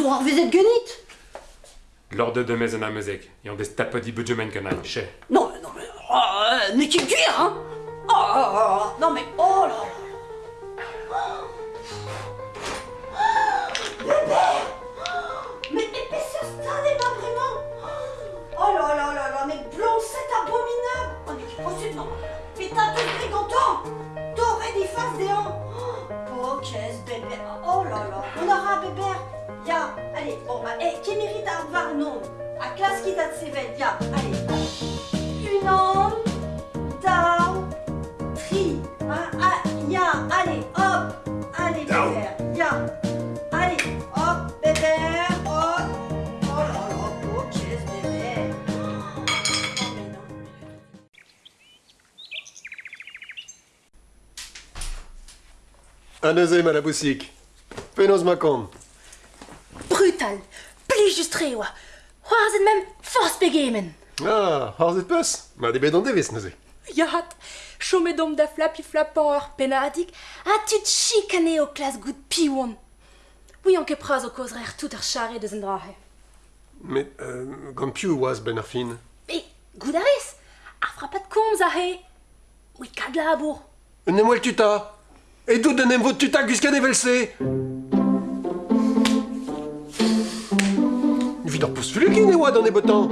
war vezet genit L'ordre de musique. Ils ont des tapes de budget que n'a chez. Non, mais non, mais... Oh, euh, n'est qu'il cuire, hein. Oh, oh, oh, oh, non, mais... Oh là là. Bébé Mais épaisseur stade est pas vraiment. Oh là là là là, mais blanc, c'est abominable. Oh, mais qui possible, non. Mais t'as tout brigantant T'aurais des faces des hancs Oh, qu'est-ce bébé. Oh là là. On aura un bébé Ya, allez, bon, bah, eh, qui mérite à avoir non À classe qui date ses veilles, ya, allez. Une onde, down, tri, hein, ya, allez, hop. Allez, bébé, ya. Allez, hop, bébé, hop. Oh là là, oh, qu'est-ce bébé Non, mais non, deuxième à la boussique. Penos macon. mental. Plijus tre oa. Hoarzet mem force pegemen. Ah, hoarzet peus. Ma de bet an devez neuze. Yahat, chomet dom da flap flapan ur penardik, a tud chikane o klas gout piwon. Oui, an ket praz o kozrer tout ar chare deus an drahe. Met, euh, gant piou oaz ben ar fin? E, gout ar ez, ar frapat komz a he. Oui, kad la labour. Ne moel tuta. E dout den em vot tuta guskan evel se. Ar pous fulukin e oa dan e botan.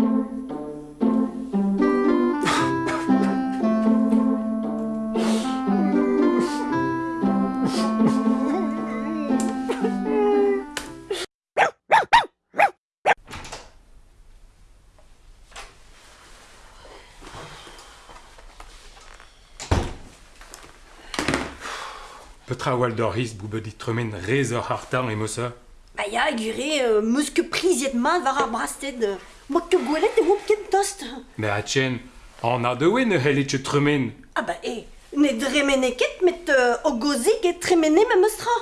Petra Waldoris boubedit tremen rezor hartan et mossa. Ba ya, gure, euh, meus ket priziet ma war ar brasted. Euh, Moa gwelet e wop ket tost. Me a tchen, an a dewe ne helit tremen. Ah ba e, ne dremene ket met euh, o goze ket tremene me meustra.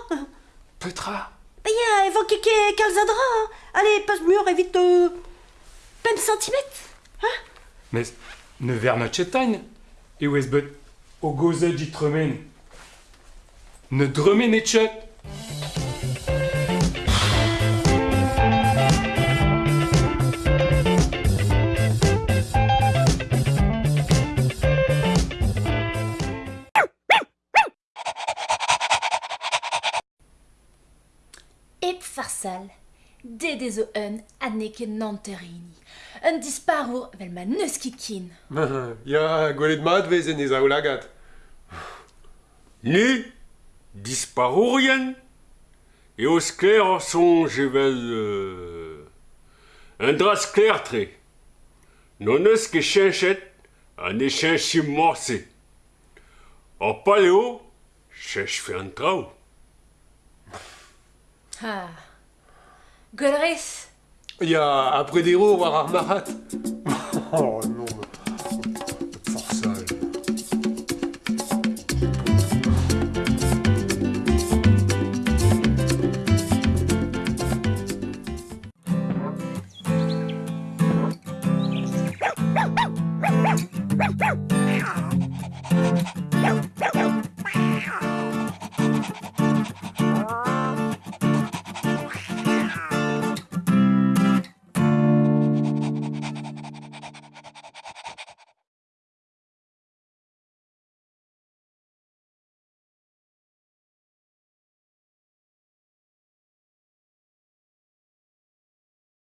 Petra Ba ya, evo ket ket kalzadra. Hein. Allez, pas mur evit euh, pem centimet. Hein Mais ne verna chetain. E ouez bet o goze dit tremen. Ne dremen et chet. ded ez un a neke nanterini. Un disparour vel ma neus ket kin. ya, gwelet mat vezen ez ao lagat. Ne, disparourien E os kler son jevel... Euh, un dras kler tre. Non eus ket chenchet an e chenchim morse. Ar paleo, chech fe an trao. Ha... Golres. Il y a un Prédéro, voire Marat. oh non. Forçal